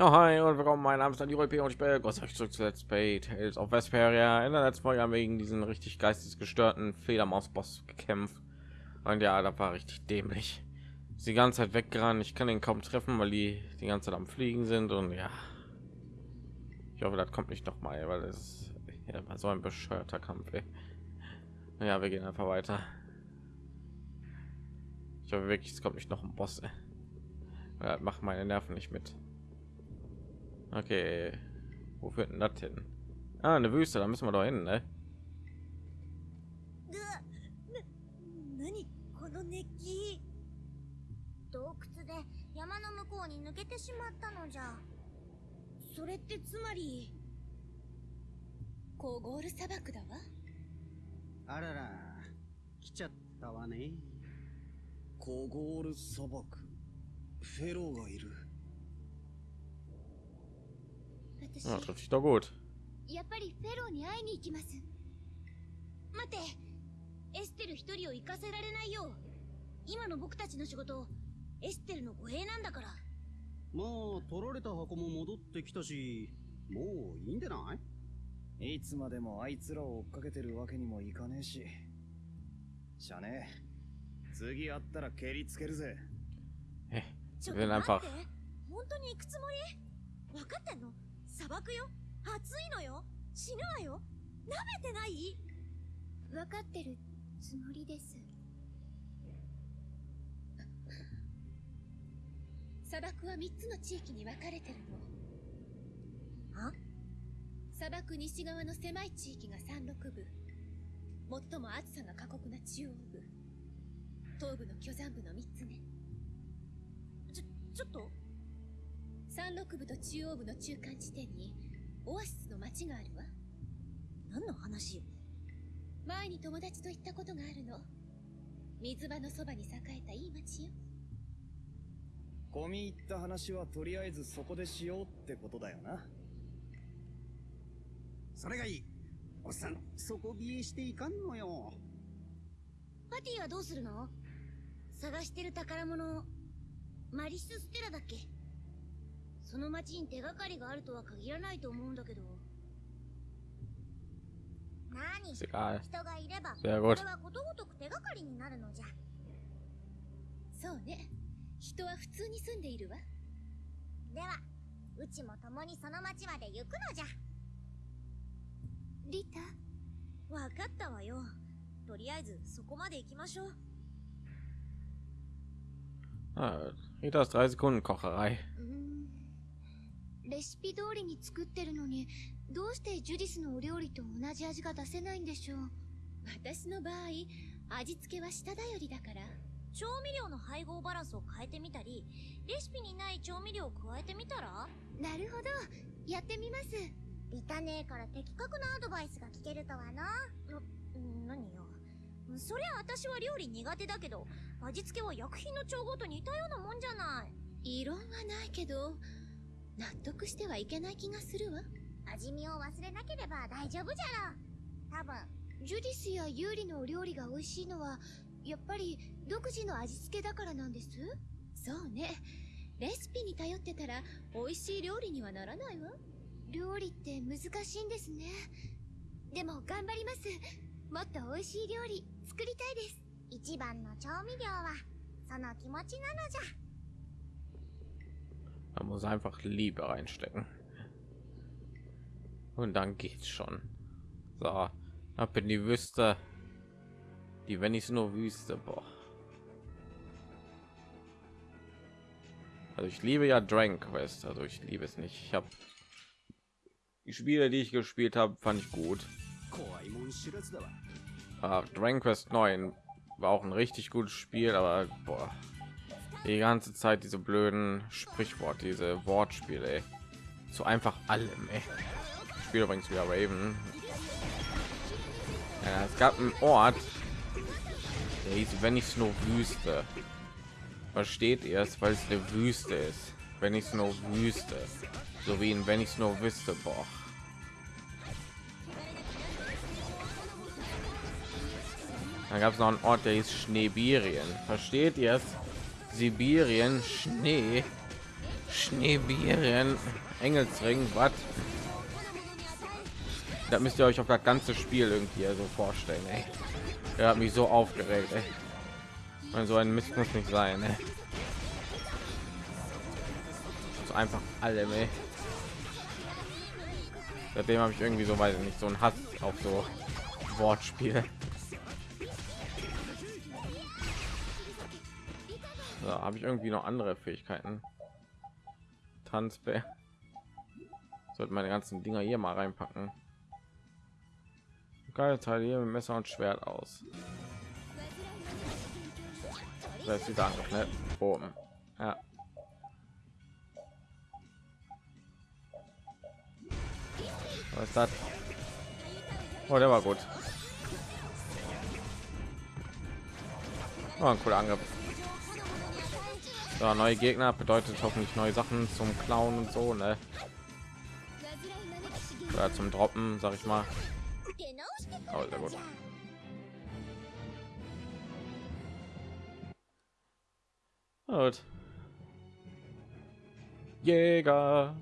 Ja, hi und willkommen. Mein Name ist Daniel P. und ich bin Gott euch zurück zu Let's Play Tales of Vesperia. In der letzten Folge haben wir gegen diesen richtig geistesgestörten Fledermaus-Boss gekämpft. Und ja, da war richtig dämlich. Ist die ganze Zeit weggerannt. Ich kann ihn kaum treffen, weil die die ganze Zeit am Fliegen sind. Und ja, ich hoffe, das kommt nicht noch mal, weil es ja, war so ein bescheuerter Kampf. Ey. Ja, wir gehen einfach weiter. Ich hoffe wirklich, es kommt nicht noch ein Boss. Ja, macht meine Nerven nicht mit. Okay, wo führt denn das hin? Ah, eine Wüste, da müssen wir doch hin, ne? 何この熱気洞窟で山の向こうに抜けてしまったのじゃそれってつまりコーゴール砂漠だわあらら、来ちゃったわね。コゴール砂漠。フェローがいる。Ja, trifft sich doch gut. やっぱりフェローに会いに行きます。待って。エステル一人を行かせられないよ今の僕たちの仕事エステルの護衛なんだから。まあ、取られた箱も戻ってきたし、もういいんでない？いつまでもあいつらを追っかけてるわけにもいかねえし。しゃねえ。次会ったら蹴りつけるぜ。Wir っと will 待 einfach って。本当に行くつもり？分かってんの？砂漠よ？暑いのよ？死ぬわよ？舐めてない？分かってるつもりです。砂漠は3つの地域に分かれてるの。あ？砂漠西側の狭い地域が山麓部。最も暑さが過酷な中央部。東部の巨山部の3つねちょっと山麓部と中央部の中間地点にオアシスの町があるわ。何の話よ。前に友達と行ったことがあるの。水場のそばに栄えたいい町よ。込み入った話はとりあえずそこでしようってことだよな。それがいい。おっさん、底冷えしていかんのよ。パティはどうするの？探してる宝物マリス・ステラだっけ？その町に手がかりがあるとは限らないと思うんだけど。何？人がいれば gut. れはことごとく手がかりになるのじゃ。そうね。人は普通に住んでいるわ。ではうちも共にその町まで行くのじゃ。リタ？わかったわよ。とりあえずそこまで行きましょう。Ah, Rita ist drei Sekunden Kocherei. うーんレシピ通りに作ってるのにどうしてジュディスのお料理と同じ味が出せないんでしょう？私の場合味付けは下だよりだから調味料の配合バランスを変えてみたりレシピにない調味料を加えてみたら？なるほどやってみますリタ姉から的確なアドバイスが聞けるとはな。な、何よ。そりゃ私は料理苦手だけど、味付けは薬品の調合と似たようなもんじゃない。異論はないけど納得してはいけない気がするわ。味見を忘れなければ大丈夫じゃろ。多分。ジュディスやユーリのお料理が美味しいのはやっぱり独自の味付けだからなんです？そうね。レシピに頼ってたら美味しい料理にはならないわ。料理って難しいんですね。でも頑張ります。もっと美味しい料理作りたいです。一番の調味料は、その気持ちなのじゃ。Man muss einfach Liebe reinstecken. Und dann geht's schon. So, ab in die Wüste. Die, wenn ich nur Wüste, boah. Also ich liebe ja Dragon Quest, also ich liebe es nicht. Ich habe die Spiele, die ich gespielt habe, fand ich gut. Uh, Dragon Quest 9 war auch ein richtig gutes Spiel, aber boah, die ganze Zeit diese blöden Sprichwort, diese Wortspiele, so einfach allem. Ey. Ich spiele übrigens wieder Raven. Ja, es gab einen Ort, der hieß, wenn ich nur Wüste. Versteht ihr es, weil es eine Wüste ist? Wenn ich nur Wüste, so wie in wenn ich nur wüsste, boah. Dann gab es noch einen Ort, der hieß Schneebirien. Versteht ihr es? Sibirien, Schnee. Schneeviren, Engelsring, was? Da müsst ihr euch auf das ganze Spiel irgendwie so vorstellen. Ey. Er hat mich so aufgeregt. Ey. Und so ein Mist muss nicht sein. Ey. So einfach alle. Ey. Seitdem habe ich irgendwie so weiß ich nicht so ein Hass auf so Wortspiele. So, habe ich irgendwie noch andere Fähigkeiten? Tanzbär. Sollte meine ganzen Dinger hier mal reinpacken. Geile Teil hier mit Messer und Schwert aus. Das ist Angriff, ne? Oben. Ja. Was ist das? Oh, der war gut. Oh, ein cooler Angriff. So, neue Gegner bedeutet hoffentlich neue Sachen zum Klauen und so, ne? Oder zum Droppen, sag ich mal. Oh, sehr gut. Gut. Jäger.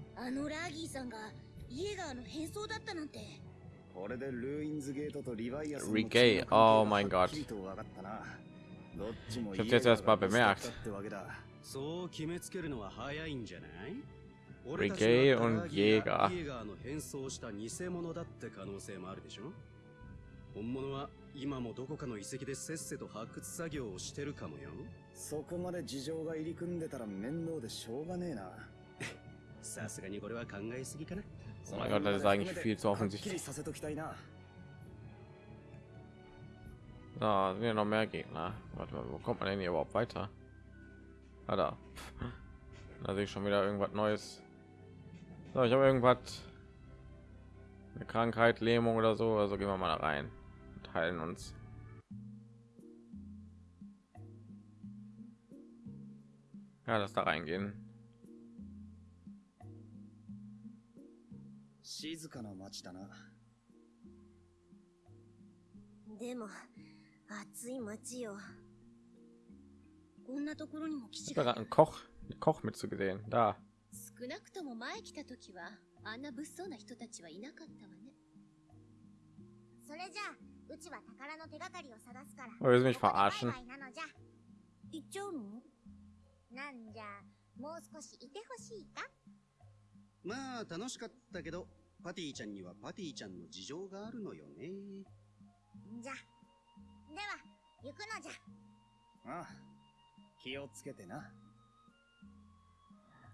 Regay, oh mein Gott. Ich hab's jetzt erst mal bemerkt. そう決めつけるのは早いんじゃない Regay und Jäger イエガーの変装した偽物だって可能性もあるでしょ本物は今もどこかの遺跡でせっせと発掘作業をしてるかもよそこまで事情が入り組んでたら面倒でしょうがねえなさすがにこれは考えすぎかな Oh mein Gott, das ist eigentlich viel zu はっきり offensichtlich. させときたいな Da sind ja noch mehr Gegner. Warte mal, wo kommt man denn hier überhaupt weiter? Ah, da. Da sehe ich schon wieder irgendwas Neues. So, ich habe irgendwas. Eine Krankheit, Lähmung oder so. Also gehen wir mal da rein. Und heilen uns. Ja, das da reingehen. 静かな街だなでも暑い街よ こんなところにも基 Ich 地 habe が gerade einen Koch, einen Koch mit zu gesehen. Da. 少なくとも前来た時はあんな物騒な人たちはいなかったわね。それじゃあうちは宝の手がかりを探すから。Oh, willst du mich verarschen? バイなのじゃ。行っちゃうの？なんじゃもう少しいてほしいか？まあ楽しかったけどパティちゃんにはパティちゃんの事情があるのよね。じゃ。では行くのじゃ。ああ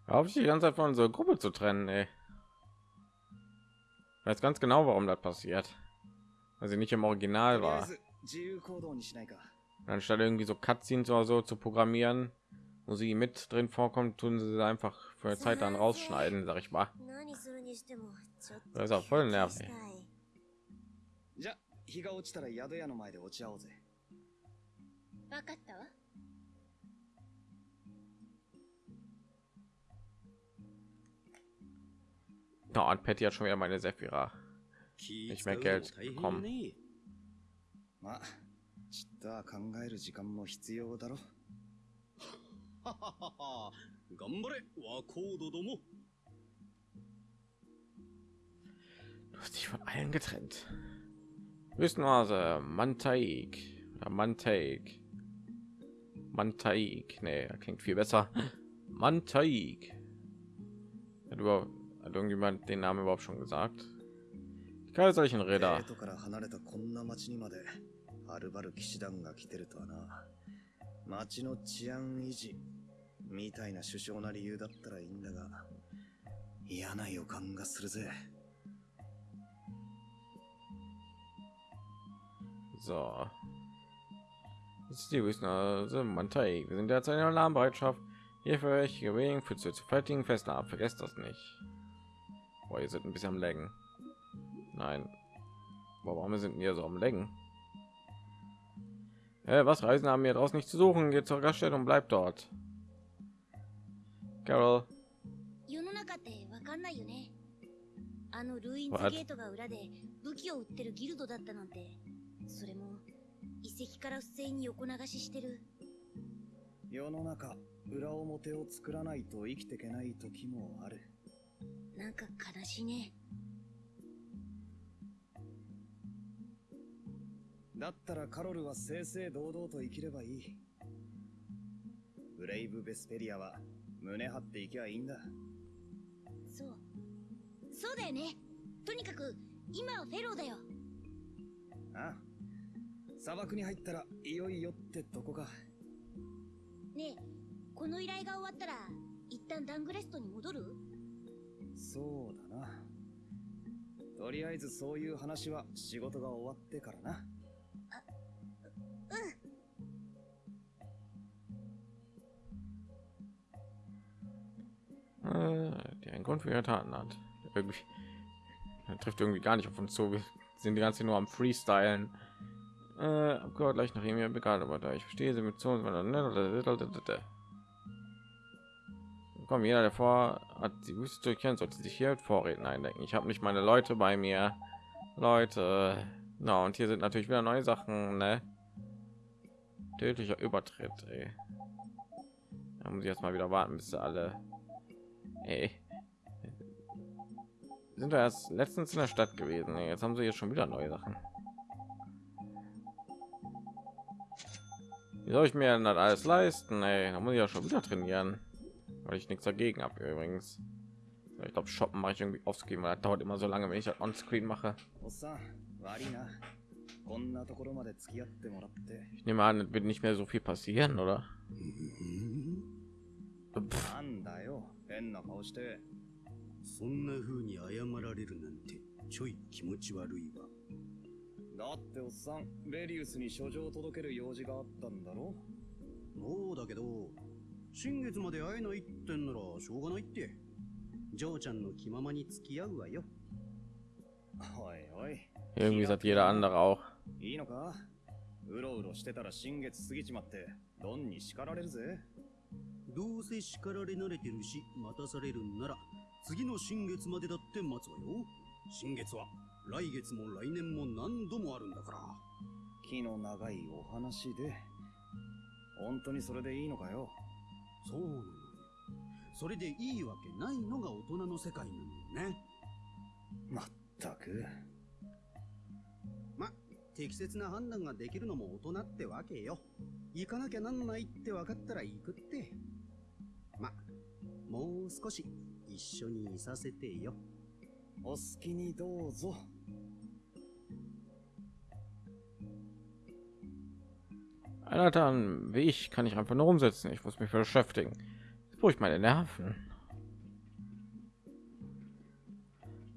auf, sich die ganze Zeit von unserer Gruppe zu trennen, ey. Ich weiß ganz genau, warum das passiert. Weil sie nicht im Original とりあえ war. ず自由行動にしないか Anstatt irgendwie so Cutscenes oder so zu programmieren, wo sie mit drin vorkommt, tun sie sie einfach für eine Zeit dann rausschneiden, sag ich mal. 何するにしてもちょっと Das ist auch voll 休憩し nervig. たいじゃあ日が落ちたら宿屋の前で落ち合おうぜわかったわ Da und Patty hat schon wieder meine Sephira. 気 Ich 使う mehr のも Geld 大変 bekommen. ねまあちっとは考える時間も必要だろはははは頑張れワコードども Du hast dich von allen getrennt. Wüstenhase, Mantaik oder Mantaik. Mantaik, nee, das klingt viel besser. Mantaik. Hat, über, hat irgendjemand den Namen überhaupt schon gesagt? Die kaiserlichen デ Räder. ートから離れたこんな町にまではるばる騎士団が来てるとはな町の治安維持みたいな首相な理由だったらいいんだが嫌な予感がするぜ So. Das ist die Wüstenhase, Mantaik. Wir sind derzeit in Alarmbereitschaft. Hier für euch gewesen für zu fertigen Festnahmen. Vergesst das nicht. Boah, ihr seid ein bisschen am Laggen. Nein. Boah, warum sind wir so am Laggen? Äh, was Reisen haben wir draußen nicht zu suchen? Geht zur Gaststätte und bleibt dort. Carol, 世の中ってわかんないよねあのルインズ What? ゲートが裏で武器を売ってるギルドだったなんてそれも遺跡から不正に横流ししてる世の中 裏表を作らないと生きていけない時もある。 なんか悲しいね。だったらカロルは正々堂々と生きればいい。ブレイブ・ベスペリアは胸張っていきゃいいんだ。そう。そうだよね。とにかく、今はフェローだよ。ああ砂漠に入ったらいよいよってとこか。ねえ、この依頼が終わったら、一旦ダングレストに戻る？そうだな。とりあえずそういう話は仕事が終わってからな。うん。 äh, der einen Grund für ihre Taten hat. Irgendwie er trifft irgendwie gar nicht auf uns zu. Wir sind die ganze Zeit nur am Freestylen. Äh, Abgeordnet gleich nach ihm ja bekannt, aber da ich verstehe sie mit so Komm, jeder, der vor hat die Wüste durchkehren, sollte sich hier mit Vorräten eindenken. Ich habe nicht meine Leute bei mir. Leute, na und hier sind natürlich wieder neue Sachen, ne? Tödlicher Übertritt, ey. Da muss ich jetzt mal wieder warten, bis sie alle Ey. Sind wir erst letztens in der Stadt gewesen. Ey. Jetzt haben sie jetzt schon wieder neue Sachen. Wie soll ich mir denn das alles leisten? Ey? Da muss ich ja schon wieder trainieren, weil ich nichts dagegen habe übrigens. Ich glaube, shoppen mache ich irgendwie aufzugeben, weil das dauert immer so lange, wenn ich das on Screen mache. おっさん、悪いな。こんなところまで付き合ってもらって。 Ich nehme an, es wird nicht mehr so viel passieren, oder? Pff, なんだよ、変な顔して。そんな風に謝られるなんてちょい気持ち悪いわだっておっさん、ベリウスに書状を届ける用事があったんだろそうだけど 新月まで会えないってんならしょうがないって。ジョーちゃんの気ままに付き合うわよ。おいおい、irgendwie sagt jeder andere auch. いいのか？うろうろしてたら新月過ぎちまって、ドンに叱られるぜ。どうせ叱られ慣れてるし待たされるんなら次の新月までだって待つわよ。新月は来月も来年も何度もあるんだから。気の長いお話で。本当にそれでいいのかよ？そうなのよ。それでいいわけないのが大人の世界なのよね。まったく。ま適切な判断ができるのも大人ってわけよ。行かなきゃなんないって分かったら行くって。まもう少し一緒にいさせてよ。お好きにどうぞ。Einer dann wie ich kann ich einfach nur umsetzen. Ich muss mich beschäftigen. Jetzt brauche ich meine Nerven.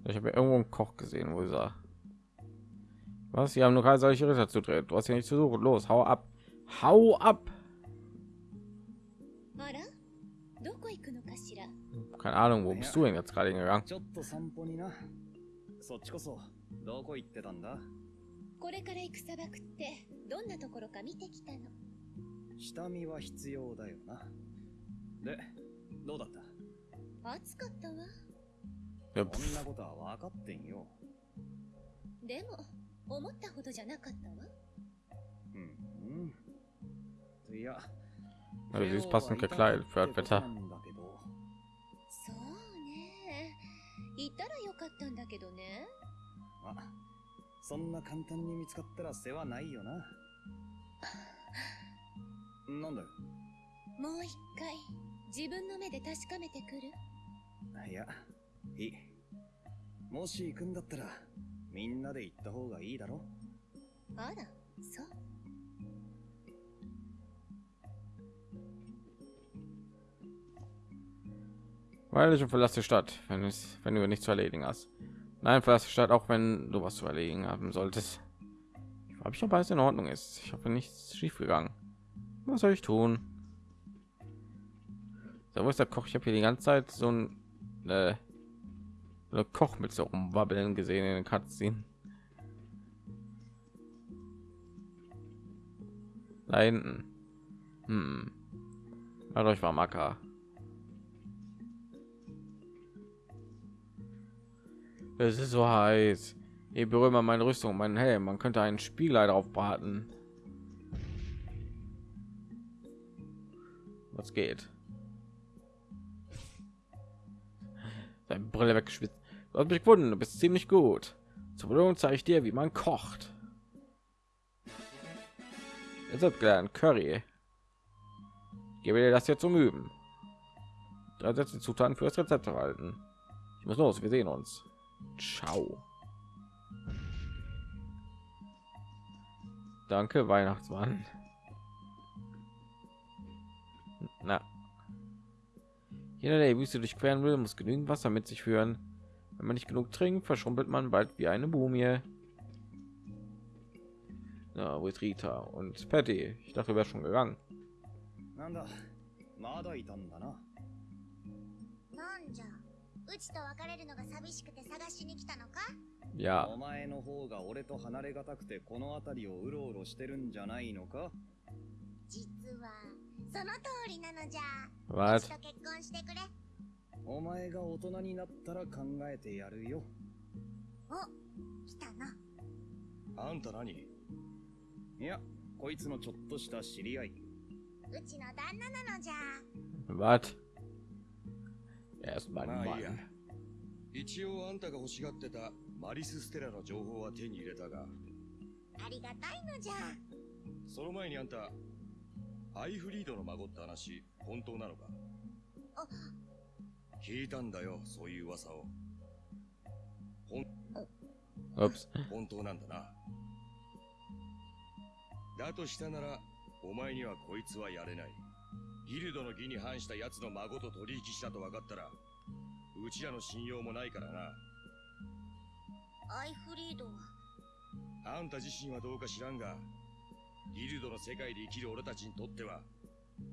Ich habe ja irgendwo einen Koch gesehen, wo er was? Sie haben nur keine solche Ritter zu drehen. Du hast ja nicht zu suchen. Los, hau ab. Hau ab. あらどこ行くのかしら Keine Ahnung, wo bist du denn jetzt gerade hingegangen? ちょっと散歩にな。そっちこそ、どこ行ってたんだこれから行く砂漠って どんなところか見てきたの？下見は必要だよな。で、どうだった？暑かったわこんなことは分かってんよ。でも思ったほどじゃなかったわうん、うん。いや、Also sie ist passend gekleidet für das Wetter. なんだけど、そうねいたらよかったんだけどねあ、そんな簡単に見つかったら世話ないよな。なんだよ。もう一回自分の目で確かめてくるいや、いい。もし行くんだったら、みんなで行った方がいいだろあらそう Weil ich verlasse die Stadt, wenn es, wenn du nichts zu erledigen hast. Nein, verlasse die Stadt, auch wenn du was zu erledigen haben solltest. Ich habe ich ob alles in Ordnung ist. Ich hoffe nichts schief gegangen. Was soll ich tun? So, wo ist der Koch? Ich habe hier die ganze Zeit so ein äh, Koch mit so rumwabbeln gesehen in den Cutscene. Da hinten. Hm. Dadurch war Macker. Es ist so heiß. Ich berühre mal meine Rüstung, meinen Helm. Man könnte einen Spieler darauf braten. Was geht? Deine Brille weggeschwitzt. Du hast mich gewunden. Du bist ziemlich gut. Zur Belohnung zeige ich dir, wie man kocht. Jetzt hat gelernt Curry. Ich gebe dir das jetzt zum Üben. Da setzt die Zutaten für das Rezept erhalten. Ich muss los. Wir sehen uns. Ciao. Danke, Weihnachtsmann. Na. Jeder, der die Wüste durchqueren will, muss genügend Wasser mit sich führen. Wenn man nicht genug trinkt, verschrumpelt man bald wie eine Mumie. Ja, wo ist Rita und Patty? Ich dachte, wäre schon gegangen. なんだまだいたんだななんじゃ うちと別れるのが寂しくて探しに来たのか？Ja, お前の方が俺と離れがたくてこの辺りをうろうろしてるんじゃないのか？実はその通りなのじゃ。う was? ちと結婚してくれ。お前が大人になったら考えてやるよ。お来たな。あんた何？いやこいつのちょっとした知り合い。うちの旦那なのじゃ。Was? Er ist mein まあいいや Mann.。一応あんたが欲しがってたマリス・ステラの情報は手に入れたが、ありがたいのじゃその前にあんた、アイフリードの孫って話、本当なのか？あ聞いたんだよ、そういう噂を。Ups. 本当なんだな。だとしたなら、お前にはこいつはやれない。ギルドの義に反した奴の孫と取引したと分かったら、うちらの信用もないからな。アイフリードは？あんた自身はどうか知らんが、ギルドの世界で生きる俺たちにとっては、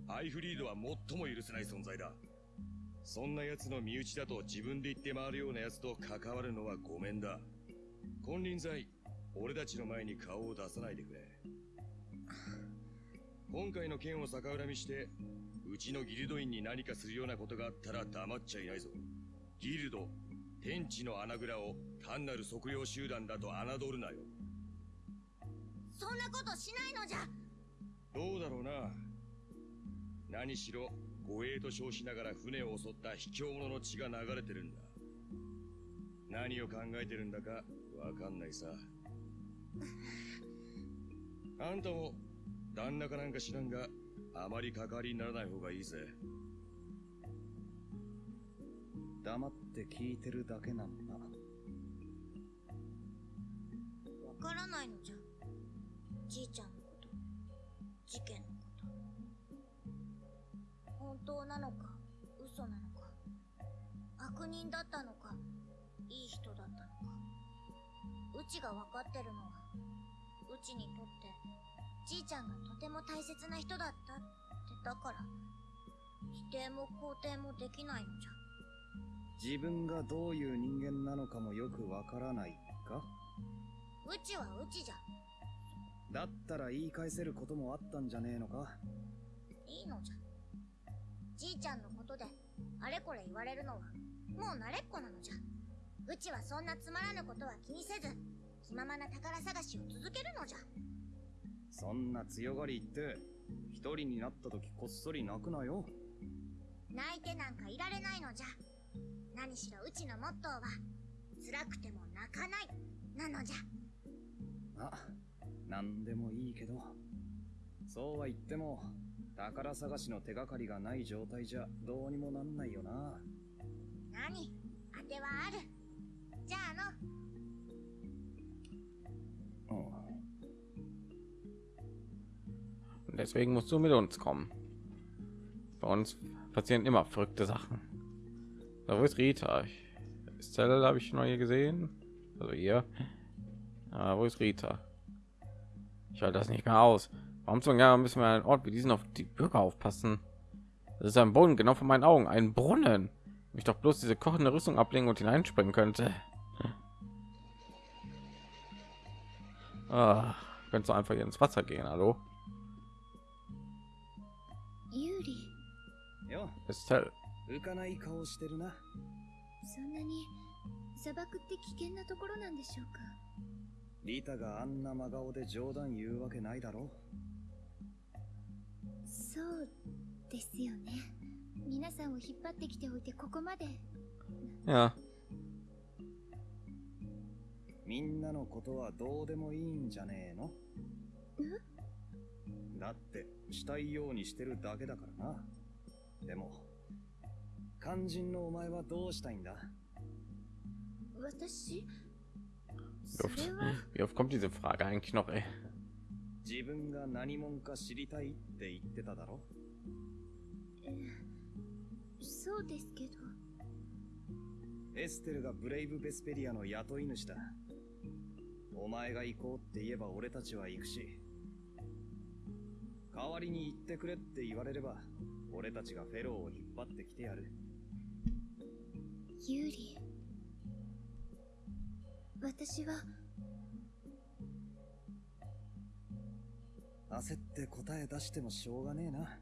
アイフリードは最も許せない存在だ。そんな奴の身内だと自分で言って回るような奴と関わるのはごめんだ。金輪際、俺たちの前に顔を出さないでくれ。今回の件を逆恨みして、うちのギルド員に何かするようなことがあったら黙っちゃいないぞ。ギルド、天地の穴蔵を単なる測量集団だと侮るなよ。そんなことしないのじゃどうだろうな。何しろ、護衛と称しながら船を襲った卑怯者の血が流れてるんだ。何を考えてるんだかわかんないさ。あんたも、旦那かなんか知らんが、あまり関わりにならない方がいいぜ。黙って聞いてるだけなんだ。わからないのじゃ。じいちゃんのこと。事件のこと。本当なのか嘘なのか。悪人だったのかいい人だったのか。うちが分かってるのはうちにとってじいちゃんがとても大切な人だったってだから否定も肯定もできないのじゃ。自分がどういう人間なのかもよくわからないか？うちはうちじゃ。だったら言い返せることもあったんじゃねえのか？いいのじゃ。じいちゃんのことであれこれ言われるのはもう慣れっこなのじゃ。うちはそんなつまらぬことは気にせず気ままな宝探しを続けるのじゃそんな強がり言って一人になった時こっそり泣くなよ。泣いてなんかいられないのじゃ。何しろうちのモットーは辛くても泣かないなのじゃ。あなんでもいいけどそうは言っても宝探しの手がかりがない状態じゃどうにもなんないよな。何？当てはある。じゃあの Und deswegen musst du mit uns kommen. Bei uns passieren immer verrückte Sachen. Da wo ist Rita? Stella habe ich noch hier gesehen. Also hier. Ah, wo ist Rita? Ich halte das nicht mehr aus. Warum zum Jahr müssen wir einen Ort wie diesen auf die Bürger aufpassen? Das ist ein Brunnen, genau vor meinen Augen. Ein Brunnen. Ich doch bloß diese kochende Rüstung ablegen und hineinspringen könnte. Ah, könntest du einfach hier ins Wasser gehen, hallo? ユーリ。よ.浮かない顔してるな。そんなに砂漠って危険なところなんでしょうか？リタがあんな真顔で冗談言うわけないだろそうですよね。皆さんを引っ張ってきておいてここまで。Ja. みんなのことはどうでもいいんじゃねえの？だって、したいようにしてるだけだからな。でも、肝心のお前はどうしたいんだ？私？Wie そ oft, れは wie oft kommt diese Frage eigentlich noch, ey? 自分が何者か知りたいって言ってただろ？そうですけどエステルがブレイブ・ベスペリアの雇い主だ。お前が行こうって言えば俺たちは行くし、代わりに行ってくれって言われれば、俺たちがフェローを引っ張ってきてやる。ユーリ私は焦って答え出してもしょうがねえな。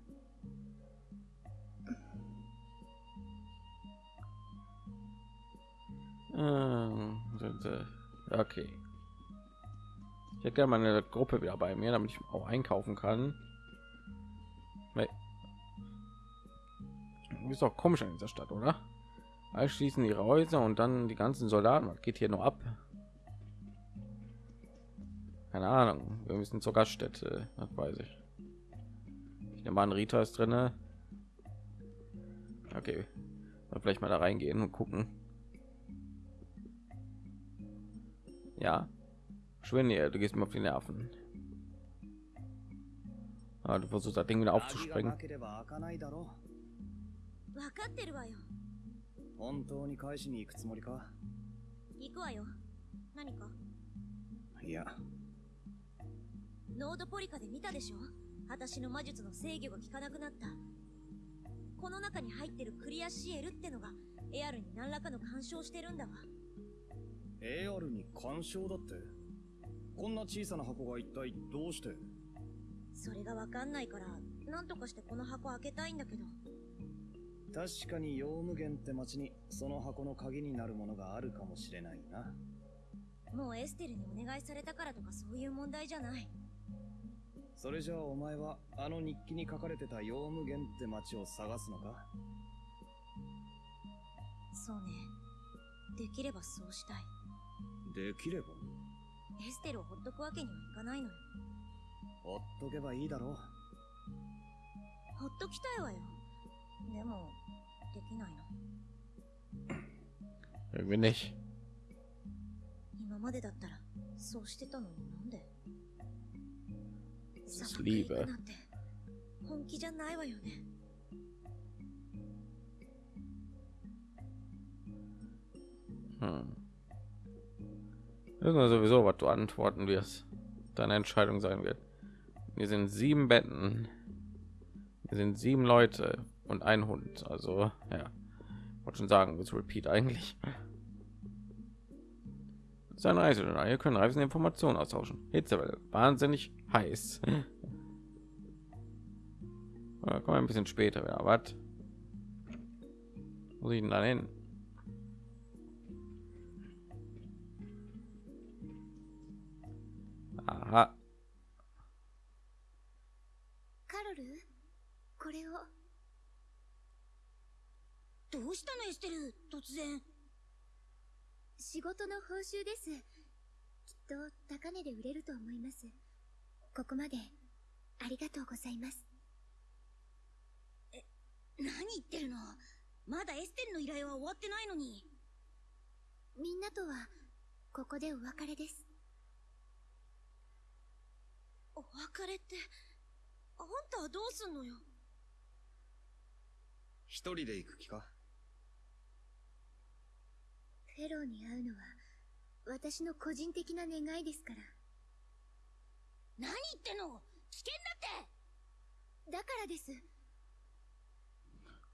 Ähm, sind, äh, Okay. Ich hätte gerne meine Gruppe wieder bei mir, damit ich auch einkaufen kann. Ist doch komisch in dieser Stadt, oder? Alle schließen ihre Häuser und dann die ganzen Soldaten. Was geht hier nur ab? Keine Ahnung. Wir müssen zur Gaststätte. Das weiß ich. Ich nehme an, Rita ist drinne. Okay. Dann vielleicht mal da reingehen und gucken. Ja. Schwinde, du gehst mir auf die Nerven. Ah, du versuchst das Ding wieder aufzusprengen. なければ開かないだろ分かってるわよ。本当に返しに行くつもりか？行くわよ。何か？いや、ノードポリカで見たでしょ？私の魔術の制御が効かなくなった。この中に入ってるクリアシエルってのがエアルに何らかの干渉してるんだわ。AR に干渉だって？こんな小さな箱が一体どうして？それがわかんないから何とかしてこの箱開けたいんだけど。確かにヨウムゲンって町にその箱の鍵になるものがあるかもしれないな。もうエステルにお願いされたからとかそういう問題じゃない。それじゃあお前はあの日記に書かれてたヨウムゲンって町を探すのか？そうね。できればそうしたい。できれば？エステルをほっとくわけにはいかないのよほっとけばいいだろう。ほっときたいわよでもできないの Irgendwie nicht. 今までだったらそうしてたのになんで Das ist 砂漠へ行 Liebe. くなんて本気じゃないわよね Hm. Wissen wir sowieso, was du antworten wirst. Deine Entscheidung sein wird. Wir sind sieben Betten. Wir sind sieben Leute und ein Hund. Also, ja. Wollte schon sagen, das Repeat eigentlich. Das ist ein Reisejournal. Hier können Reisende Informationen austauschen. Hitzewelle. Wahnsinnig heiß. Ja, kommen ein bisschen später wieder. Was? Wo ich denn da hin? Aha. れを。どうしたのエステル突然。仕事の報酬です。きっと高値で売れると思います。ここまでありがとうございます。何言ってるの？まだエステルの依頼は終わってないのに。みんなとはここでお別れです。お別れってあんたはどうすんのよ？一人で行く気か？フェローに会うのは私の個人的な願いですから。何言ってんの？危険だって！だからです。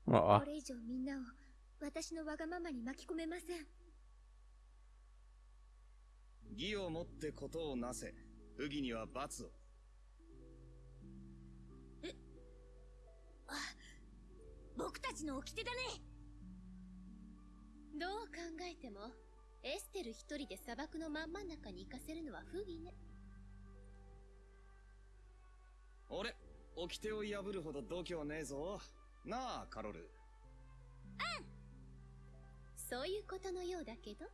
Oh, これ以上みんなを私のわがままに巻き込めません。義をもってことをなせ。不義には罰を。僕たちの掟だね。どう考えてもエステル一人で砂漠の真ん真ん中に行かせるのは不義ね。俺、掟を破るほど度胸ねえぞ。なあ、カロル。そういうことのようだけど。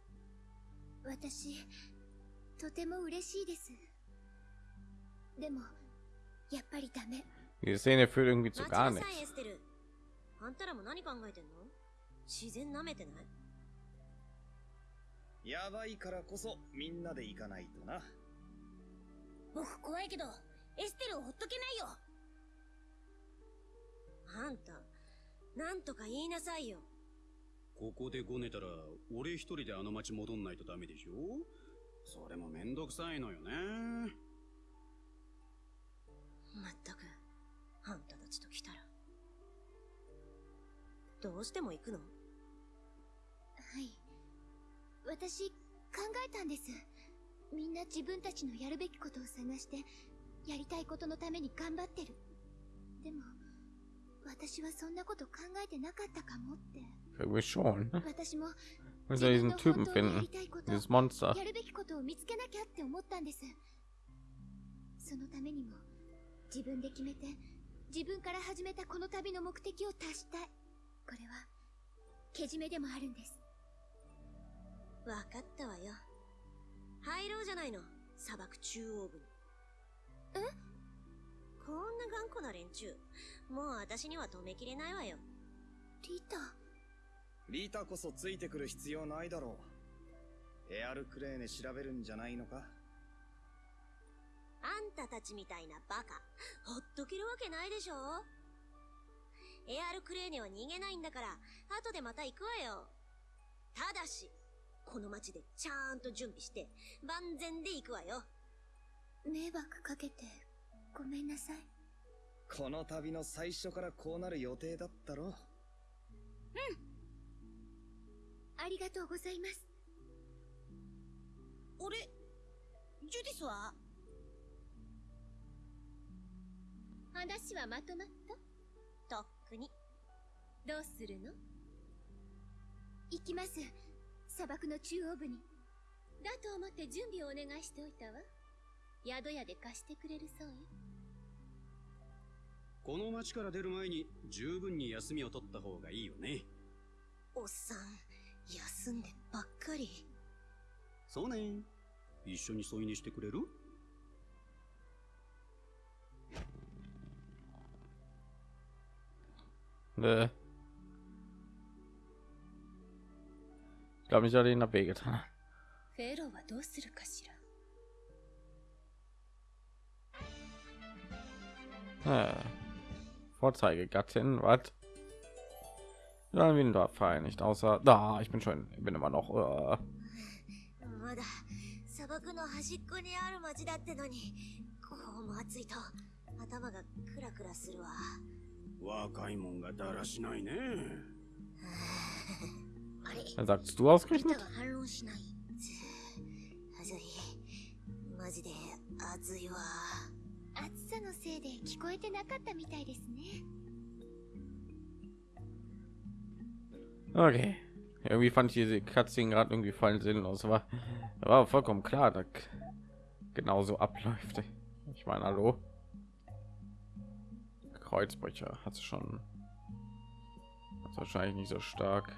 私とても嬉しいです。でもやっぱりダメ。Die Szene führt irgendwie zu gar nichts. あんたらも何考えてんの？自然舐めてない？やばいからこそみんなで行かないとな。僕怖いけどエステルをほっとけないよ。あんたなんとか言いなさいよ。ここでごねたら、俺一人であの町戻んないとダメでしょ？それもめんどくさいのよね。まったくあんたたちと来たらどうしても行くの？はい私考えたんですみんな自分たちのやるべきことを探してやりたいことのために頑張ってるでも私はそんなこと考えてなかったかもって Irgendwie schon. 私も Wir 自 müssen 分 diesen の Typen finden. Dieses Monster. やるべきことを見つけなきゃって思ったんですそのためにも自分で決めて自分から始めたこの旅の目的を達したいこれはけじめでもあるんです。わかったわよ。入ろうじゃないの。砂漠中央部に。え？こんな頑固な連中。もう私には止めきれないわよ。リタリータこそついてくる必要ないだろう。エアルクレーネ調べるんじゃないのか？あんたたちみたいなバカ。ほっとけるわけないでしょエアルクレーネは逃げないんだから後でまた行くわよ。ただしこの町でちゃんと準備して万全で行くわよ。迷惑かけてごめんなさい。この旅の最初からこうなる予定だったろありがとうございます。俺ジュディスは？話はまとまった？とっくにどうするの？行きます。砂漠の中央部に。だと思って準備をお願いしておいたわ。宿屋で貸してくれるそうよ。この町から出る前に十分に休みを取った方がいいよね。おっさん休んでばっかり。そうね。一緒に添い寝してくれる？Nö. Ich glaube, ich hatte ihn wehgetan. フェローはどうするかしら Äh. Vorzeigegattin, was? Ja, wie ein Dorffein, nicht außer. Da, ich bin schon, ich bin immer noch. Äh, まだ砂漠の端っこにある町だってのにこうも暑いと頭がクラクラするわ 若いもんがだらしないね。あれ dann sagst du リタ ausgerechnet? が反論しない暑いマジで暑いわ暑さのせいで聞こえてなかったみたいですね Okay. Irgendwie fand ich diese Cutscene gerade irgendwie voll sinnlos, aber war vollkommen klar, dass genauso abläuft. Ich meine, hallo. Kreuzbrecher hat schon hat's wahrscheinlich nicht so stark.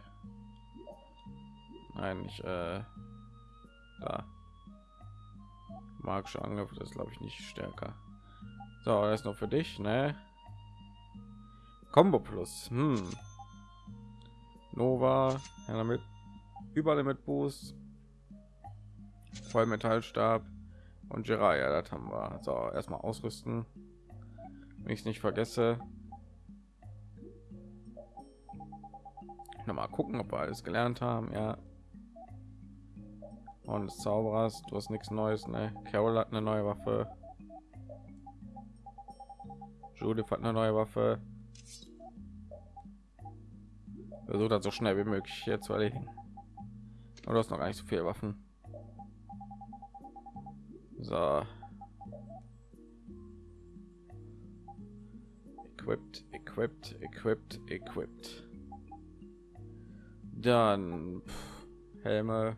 Nein, ich äh, da magische Angriff, das glaube ich nicht stärker. So, das ist nur für dich, ne? Combo Plus. Hm. Nova, ja, damit überall mit Boost, Vollmetallstab und Jiraiya, das haben wir. So, erstmal ausrüsten. Ich es nicht vergesse. Noch mal gucken, ob wir alles gelernt haben, ja. Und des Zauberers, du hast nichts Neues, ne? Carol hat eine neue Waffe. Judith hat eine neue Waffe. Versucht das so schnell wie möglich hier zu erledigen. Aber du hast noch gar nicht so viele Waffen. So. Equipped, equipped, equipped, equipped. Dann pff, Helme.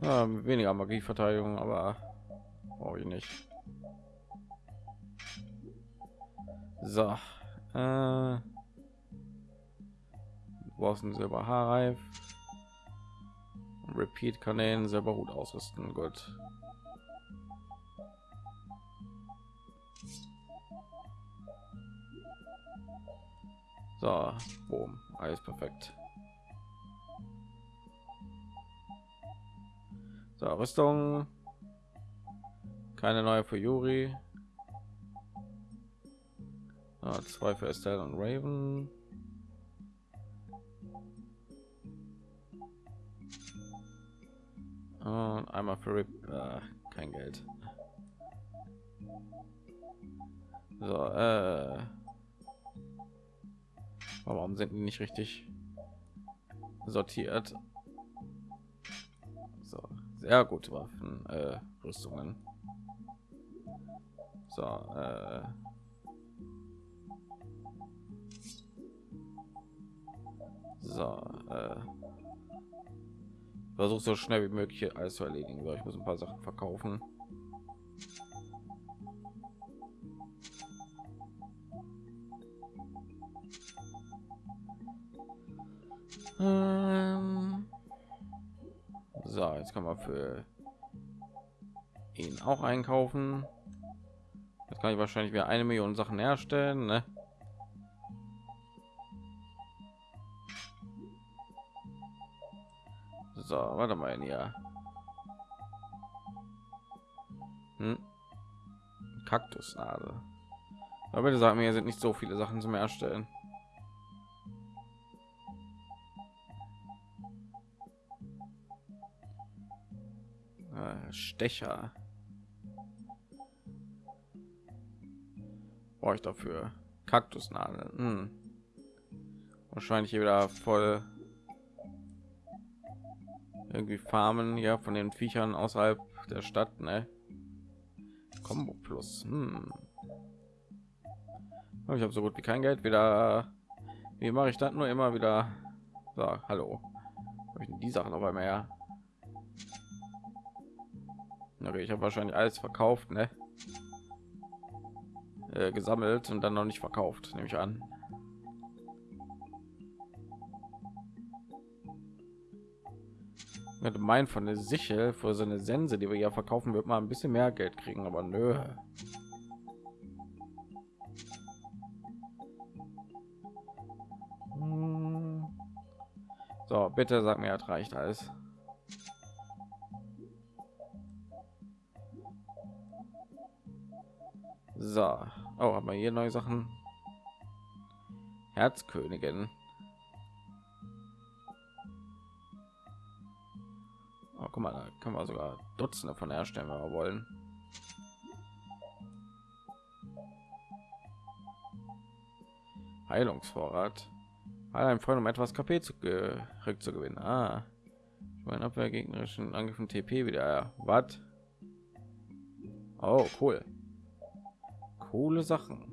Ja, weniger Magieverteidigung, aber Brauche ich nicht. So. Äh, du brauchst Silber Haarreif. Repeat kann den selber gut ausrüsten. Gut. So, boom, alles perfekt. So, Rüstung. Keine neue für Yuri. Ah, zwei für Estelle und Raven. Und einmal für Rip, äh, kein Geld. So, äh, warum sind die nicht richtig sortiert? So, sehr gute Waffen, äh, Rüstungen. So, äh, so, äh, versuche so schnell wie möglich alles zu erledigen. So, ich muss ein paar Sachen verkaufen. Ähm so, jetzt kann man für ihn auch einkaufen. Jetzt kann ich wahrscheinlich wieder eine Million Sachen herstellen. Ne? So, warte mal hier. Hm. Kaktusnadel. Aber bitte sagen mir, sind nicht so viele Sachen zum Erstellen. Äh, Stecher. Brauche ich dafür Kaktusnadeln. Hm. Wahrscheinlich hier wieder voll irgendwie farmen ja von den viechern außerhalb der stadt ne? combo plus hm. Oh, ich habe so gut wie kein geld wieder wie mache ich das nur immer wieder so, hallo die sachen aber mehr okay, ich habe wahrscheinlich alles verkauft ne? äh, gesammelt und dann noch nicht verkauft nehme ich an könnte meinen von der Sichel für so eine Sense, die wir ja verkaufen, wird mal ein bisschen mehr Geld kriegen, aber nö. Hm. So, bitte sag mir, es reicht alles. So, oh, aber hier neue Sachen. Herzkönigin. Guck mal, da können wir sogar Dutzende von herstellen, wenn wir wollen. Heilungsvorrat. Ein Freund, um etwas KP zu zurückzugewinnen. Ah, ich meine Abwehr gegnerischen Angriffen TP wieder. Was? Oh, cool. Coole Sachen.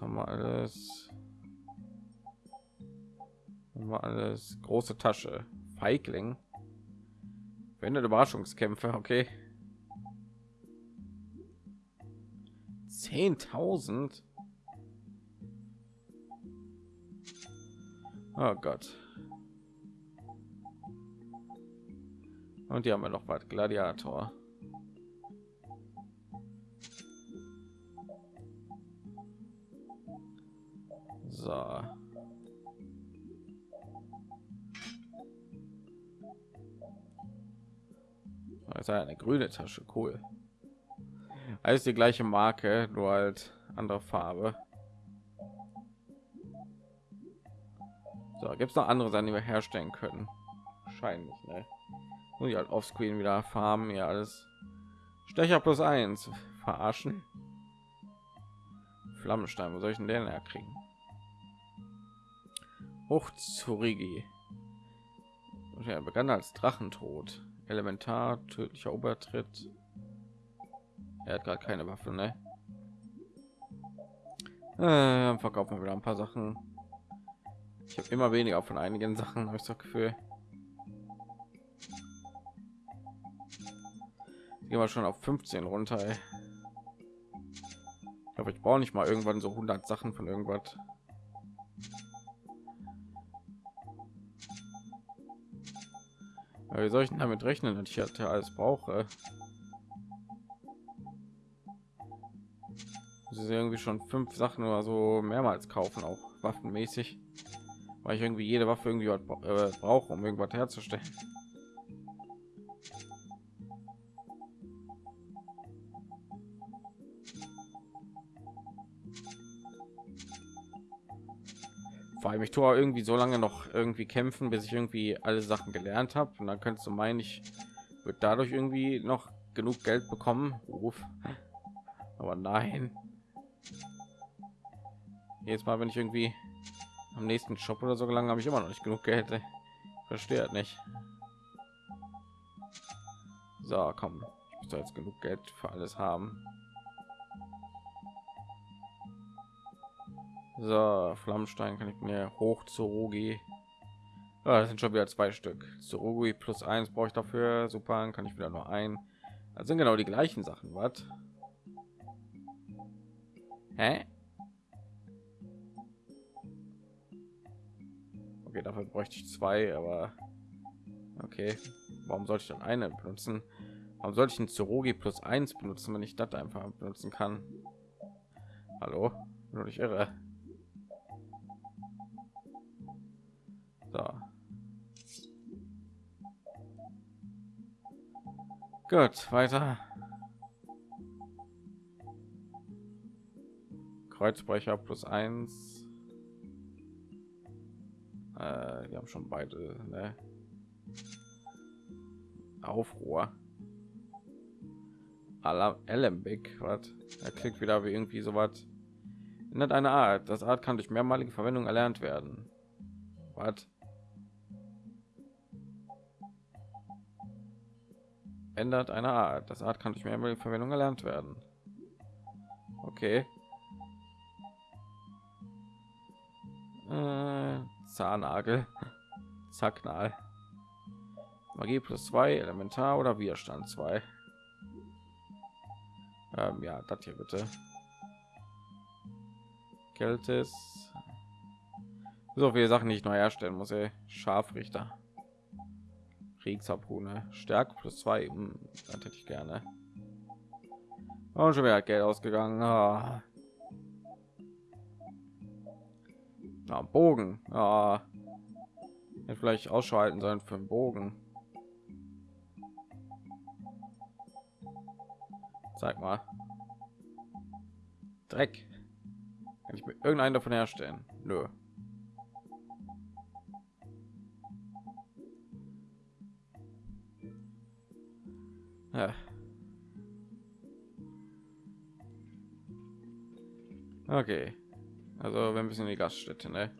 Was haben wir alles? Haben wir alles große Tasche. Feigling. Wendet Überraschungskämpfe, okay. 10.000. Oh Gott. Und die haben wir noch was. Gladiator. So. Also eine grüne Tasche, cool. Alles die gleiche Marke, nur halt andere Farbe. So, gibt es noch andere Sachen, die wir herstellen können? Wahrscheinlich, ne? Muss ich halt offscreen wieder farmen, ja alles. Stecher plus eins verarschen. Flammenstein, wo soll ich denn den herkriegen? Hochzurigi. Ja, begann als Drachentod. Elementar, tödlicher Obertritt. Er hat gerade keine Waffe, ne? Äh, verkaufen wir wieder ein paar Sachen. Ich habe immer weniger von einigen Sachen, habe ich das Gefühl. Gehen wir schon auf 15 runter. Ey. Ich glaube, ich brauche nicht mal irgendwann so 100 Sachen von irgendwas. Aber wie soll ich denn damit rechnen, dass ich halt alles brauche? Das irgendwie schon fünf Sachen oder so mehrmals kaufen, auch waffenmäßig, weil ich irgendwie jede Waffe irgendwie äh, brauche, um irgendwas herzustellen. Vor allem ich tue irgendwie so lange noch irgendwie kämpfen, bis ich irgendwie alle Sachen gelernt habe und dann könntest du meinen, ich wird dadurch irgendwie noch genug Geld bekommen. Ruf. Aber nein. Jetzt mal, wenn ich irgendwie am nächsten Shop oder so gelangen, habe ich immer noch nicht genug Geld. Halt nicht. So, komm. Ich muss jetzt genug Geld für alles haben. So, Flammenstein kann ich mir hoch zu Rugi. Ja, das sind schon wieder zwei Stück. Zu Rugi plus eins brauche ich dafür. Super, kann ich wieder nur ein. Das sind genau die gleichen Sachen. Was? Hä? Okay, dafür bräuchte ich zwei, aber okay. Warum sollte ich dann eine benutzen? Warum sollte ich ein Zurogi plus eins benutzen, wenn ich das einfach benutzen kann? Hallo? Nur ich irre. So. Gut, weiter. Kreuzbrecher plus eins. Äh, die haben schon beide, ne? Aufruhr. Alembic, was? Er klingt wieder wie irgendwie so was. Ändert eine Art. Das Art kann durch mehrmalige Verwendung erlernt werden. Was? Ändert eine Art. Das Art kann durch mehrmalige Verwendung erlernt werden. Okay. Äh, Zahnnagel. Zacknal. Magie plus zwei, Elementar oder Widerstand zwei. Ähm, ja, das hier bitte. Keltis. So viele Sachen, die ich neu herstellen muss. Ey. Scharfrichter. Kriegsharpune. Stärke plus zwei. Hm, das hätte ich gerne. Und schon wieder Geld ausgegangen. Ah. Na, Bogen. Ah. Hätte vielleicht ausschalten sollen für einen Bogen. Zeig mal. Dreck. Kann ich mir irgendeinen davon herstellen? Nö. Ja. Okay. Also wir müssen in die Gaststätte, ne?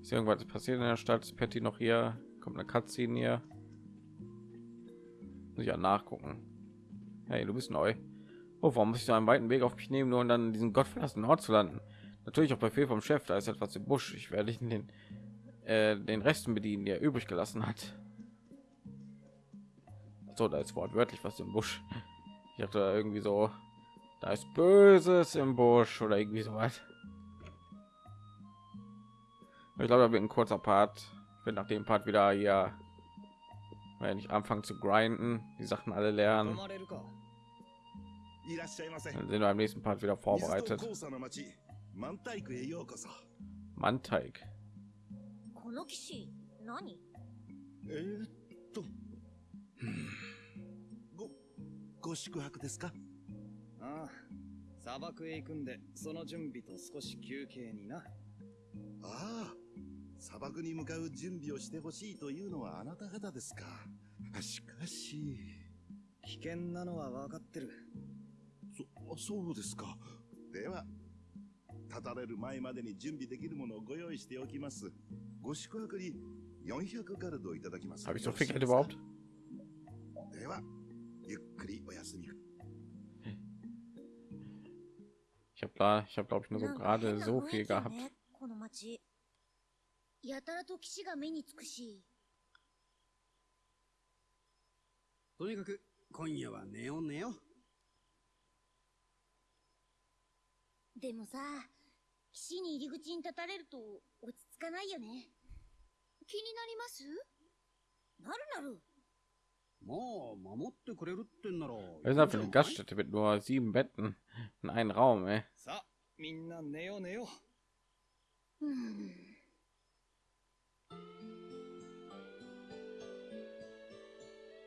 Ist irgendwas passiert in der Stadt? Ist Patty noch hier? Kommt eine Cutscene hier? Muss ich ja nachgucken. Hey, du bist neu. Oh, warum muss ich so einen weiten Weg auf mich nehmen, nur um dann in diesen gottverlassenen Ort zu landen? Natürlich auch bei Befehl vom Chef, da ist etwas im Busch. Ich werde den, äh, den Resten bedienen, der übrig gelassen hat So, da ist wortwörtlich was im Busch. Ich hatte irgendwie so, da ist Böses im Busch oder irgendwie so was. Ich glaube, da wird ein kurzer Part. Wenn nach dem Part wieder hier, wenn ich anfangen zu grinden, die Sachen alle lernen, dann sind wir am nächsten Part wieder vorbereitet. Manteig. この騎士何えー、っとご ご宿泊ですか？ああ、砂漠へ行くんで、その準備と少し休憩にな。ああ砂漠に向かう準備をしてほしいというのはあなた方ですか？しかし。危険なのは分かってる。そそうですか。では立たれる前までに準備できるものをご用意しておきます。ご宿泊に400ガルドいただきます。Habe ich so viel Geld überhaupt? ではゆっくりお休み Ich habe da, ich habe glaube ich nur so gerade so viel gehabt. この街。やたらと騎士が目につくし。とにかく、今夜は寝よう寝よ。う。でもさ騎士に入り口に立たれると落ち着かないよね。気になります？なるなる Wir sind für eine Gaststätte mit nur sieben Betten in einem Raum. Ey.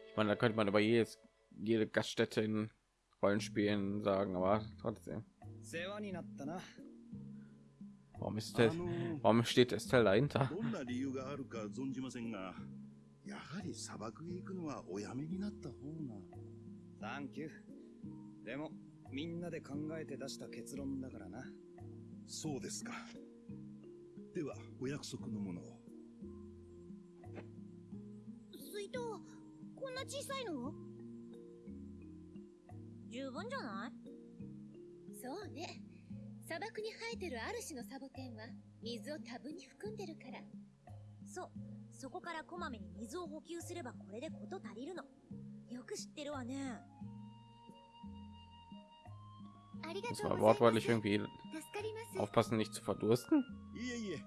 Ich meine, da könnte man über jedes, jede Gaststätte in Rollenspielen sagen, aber trotzdem. Warum ist das? Warum steht Estelle dahinter? やはり砂漠へ行くのはおやめになった方が。サンキュー。でも、みんなで考えて出した結論だからな。そうですか。では、お約束のものを。水筒こんな小さいの？十分じゃない？そうね。砂漠に生えてるある種のサボテンは水を多分に含んでるから。そうそこからこまめに水を補給すればこれで事足りるのよく知ってるわねありが Muss とう man ございま wortwörtlich す。irgendwie 助かります。aufpassen, nicht zu verdursten. いえいえ、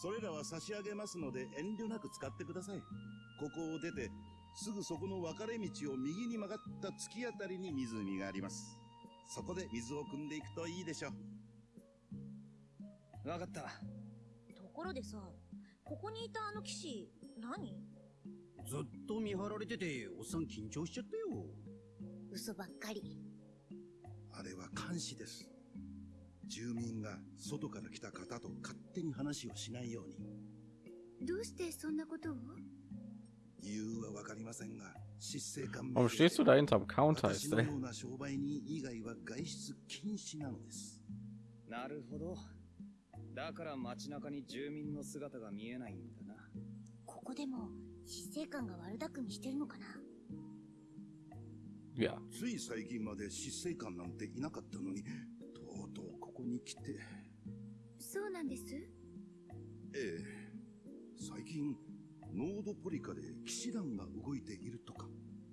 それらは差し上げますので遠慮なく使ってください。ここを出て、すぐそこの分かれ道を右に曲がった突き当たりに湖があります。そこで水を汲んでいくといいでしょう。わかった。ところでさここにいたあの騎士何？ずっと見張られてて、おっさん緊張しちゃったよ。嘘ばっかりあれは監視です。住民が外から来た方と勝手に話をしないように。どうしてそんなことを？理由はわかりませんが、失勢感 Warum stehst du da hinterm Counter, 私の?ような商売人以外は外出禁止なのです。なるほど。だから街中に住民の姿が見えないんだな。ここでも死生観が悪巧みしてるのかな？Ja. つい最近まで失勢感なんていなかったのに、とうとうここに来て、そうなんです？ええ、最近、ノードポリカで騎士団が動いているとか、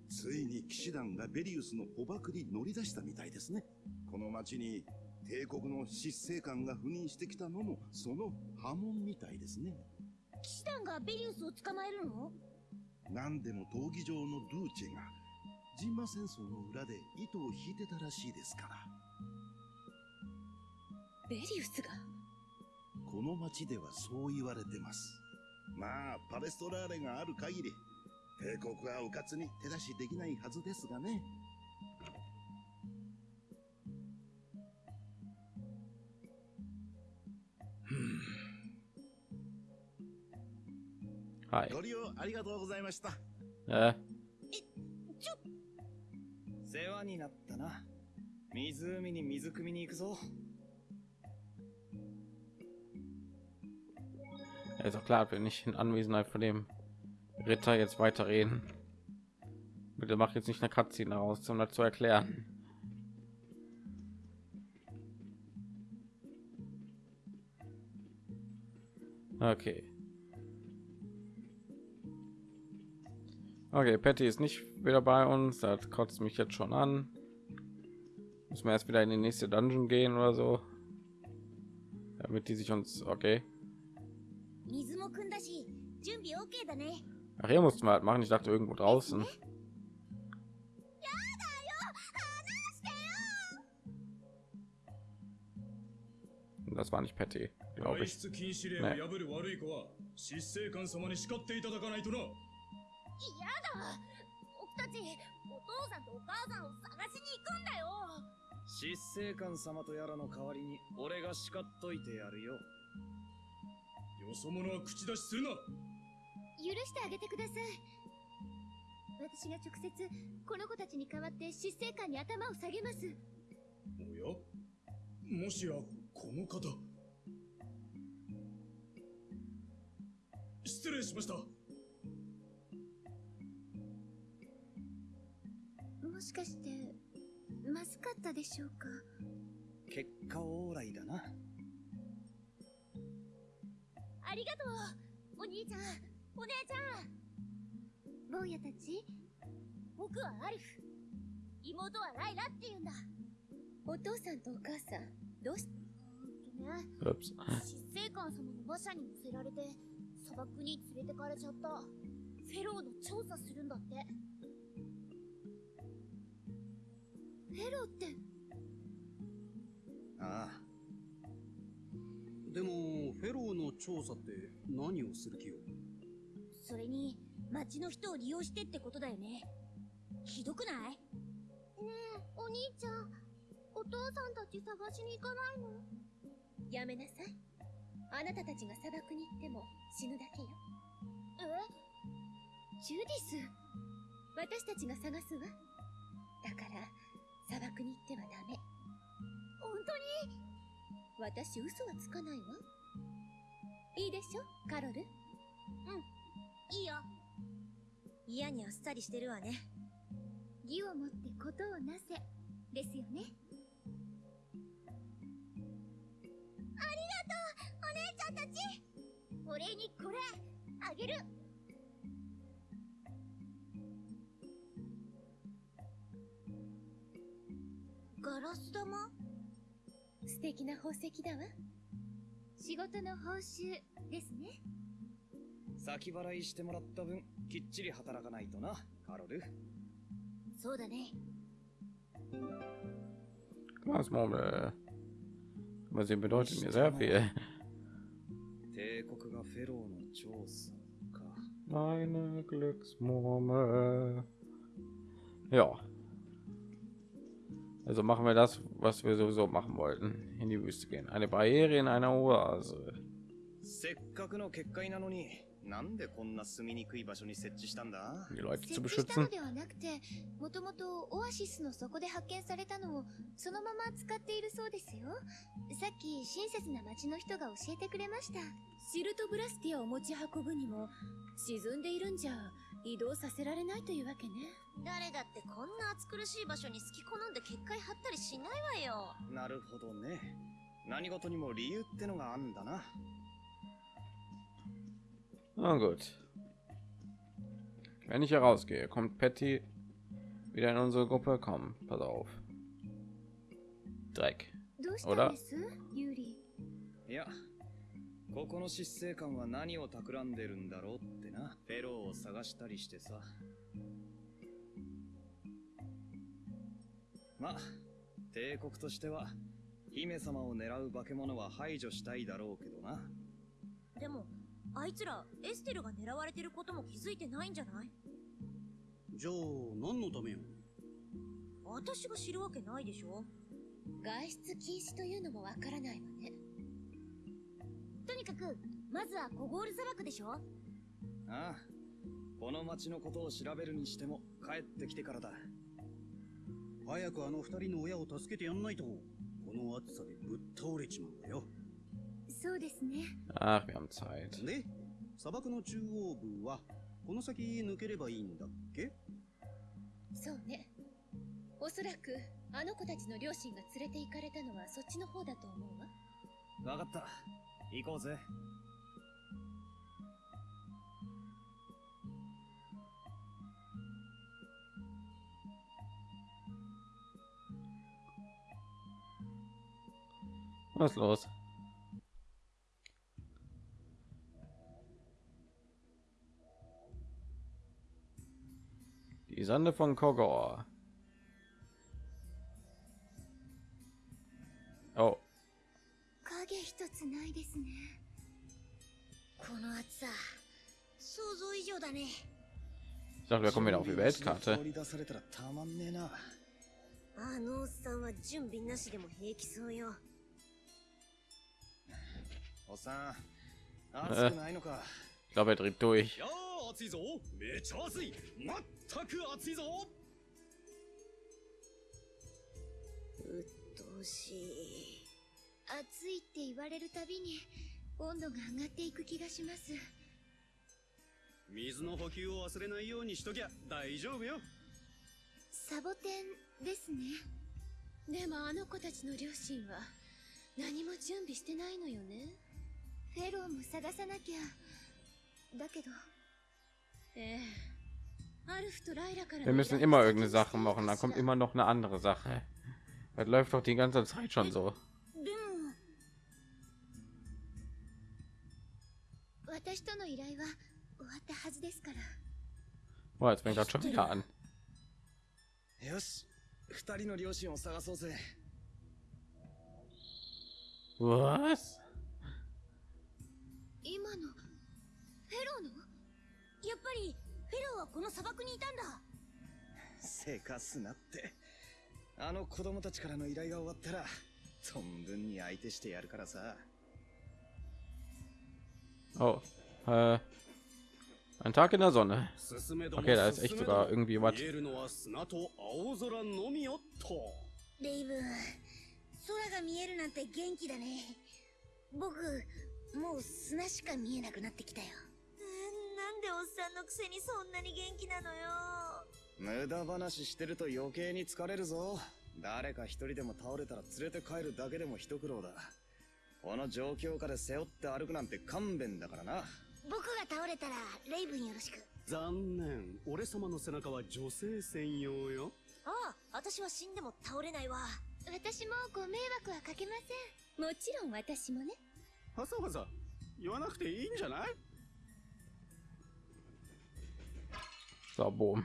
ついに騎士団がベリウスの捕獲に乗り出したみたいですね。この町に帝国の執政官が赴任してきたのも、その波紋みたいですね。騎士団がベリウスを捕まえるの？何でも闘技場のルーチェが、ジンマ戦争の裏で糸を引いてたらしいですから。ベリウスが？この町ではそう言われてます。まあ、パレストラーレがある限り、帝国は迂闊に手出しできないはずですがね。はい。ご利用ありがとうございました。 Äh, 世話になったな。湖に水汲みに行くぞ。 ja, ist auch klar, wenn nicht in Anwesenheit von dem Ritter jetzt weiterreden. Bitte mach jetzt nicht eine Cutscene daraus, um das zu erklären. Okay. Okay, Patty ist nicht wieder bei uns. Das kotzt mich jetzt schon an. Müssen wir erst wieder in die nächste Dungeon gehen oder so. Damit die sich uns... Okay. Ach, hier mussten wir halt machen. Ich dachte, irgendwo draußen. Das war nicht Patty, glaube ich. Nee. だ僕たちお父さんとお母さんを探しに行くんだよ執政官様とやらの代わりに俺が叱っといてやるよ。よそ者は口出しするな。許してあげてください私が直接この子たちに代わって執政官に頭を下げますおや？もしや、この方。失礼しました。もしかしてまずかったでしょうか？結果オーライだな。りがとうお兄ちゃんお姉ちゃん。坊やたち僕はアリフ。妹はライラって言うんだ。お父さんとお母さんどうしとね.執政官様の馬車に乗せられて砂漠に連れてかれちゃったフェローの調査するんだってフェローって。ああ。でもフェローの調査って何をする気よ？それに町の人を利用してってことだよね。ひどくない？ねえお兄ちゃん。お父さんたち探しに行かないの？やめなさい。あなたたちが砂漠に行っても死ぬだけよ。え？ジュディス。私たちが探すわ。だから砂漠に行ってはダメ。本当に？私嘘はつかないわ。いいでしょ？カロル？いいよ。嫌にあっさりしてるわね。義をもってことをなせ。ですよね。お姉ちゃんたち。お礼にこれあげるガラス玉？素敵な宝石だわ仕事の報酬ですね先払いしてもらった分きっちり働かないとなカロルそうだね Glasmurmel. Aber sie bedeutet mir sehr viel. 帝国がフェローの調査か Meine Glücksmurmel. Ja. Also machen wir das, was wir sowieso machen wollten. In die Wüste gehen. Eine Barriere in einer Oase. せっかくの結界なのになんでこんな住みにくい場所に設置したんだ Um die Leute 設 zu 置したの beschützen. ではなくてもともとオアシスの底で発見されたのをそのまま使っているそうですよさっき親切な町の人が教えてくれましたシルトブラスティアを持ち運ぶにも沈んでいるんじゃ 移動させられないというわけね誰だってこんな暑苦しい場所に好き好んで結界張ったりしないわよなるほどね何事にも理由ってのがあんだな Na gut. Wenn ich hier rausgehe, kommt Patty wieder in unsere Gruppe. Komm, pass auf. Dreck. どうここの執政官は何を企んでるんだろうってな。フェローを探したりしてさ。ま帝国としては姫様を狙う化け物は排除したいだろうけどな。でもあいつらエステルが狙われてることも気づいてないんじゃない？じゃあ何のためよ？私が知るわけないでしょ。外出禁止というのもわからないわまずはコゴール砂漠でしょ？ああこの町のことを調べるにしても帰ってきてからだ。早くあの二人の親を助けてやんないとこの暑さでぶっ倒れちまうんだよ。そうですね。Ach, wir haben Zeit. で砂漠の中央部はこの先抜ければいいんだっけ？そうね。おそらくあの子たちの両親が連れて行かれたのはそっちの方だと思うわ。わかった。行こうぜ Was ist los? Die Sonde von Kogor. Oh, 影一つないですねこの暑さ想像以上だね ich dachte, wir kommen wieder auf die Weltkarte. 放り出されたらたまんねえなあのおっさんは準備なしでも平気そうよ Ich glaube, er dreht durch. いやー暑いぞ。めっちゃ暑い。まったく暑いぞ。うっとうしい。暑いって言われるたびに温度が上がっていく気がします。水の補給を忘れないようにしときゃ大丈夫よ。サボテンですね。でもあの子たちの両親は何も準備してないのよねフェローも探さなきゃだけどええアルフとライラから Wir müssen immer irgendeine Sache machen, dann kommt immer noch eine andere Sache. Das läuft doch die ganze Zeit schon so. でも私との依頼は終わったはずですから Boah, jetzt fängt das schon wieder an. よし二人の両親を探そうぜ Was? 今の。フェローの？やっぱりフェローはこの砂漠にいたんだ。せかすなって。あの子供たちからの依頼が終わったら存分に相手してやるからさ。Oh, äh, ein Tag in der Sonne. Okay, da ist echt sogar も irgendwie was. 見えるのは砂と青空のみよっとレイブン空が見えるなんて元気だね。僕もう砂しか見えなくなってきたよ。なんでおっさんのくせにそんなに元気なのよ。無駄話してると余計に疲れるぞ。誰か一人でも倒れたら連れて帰るだけでも一苦労だ。この状況下で背負って歩くなんて勘弁だからな。僕が倒れたらレイブンよろしく。残念。俺様の背中は女性専用よ。ああ私は死んでも倒れないわ。私もご迷惑はかけません。もちろん私もねわざわざ言わなくていいんじゃない So, boom.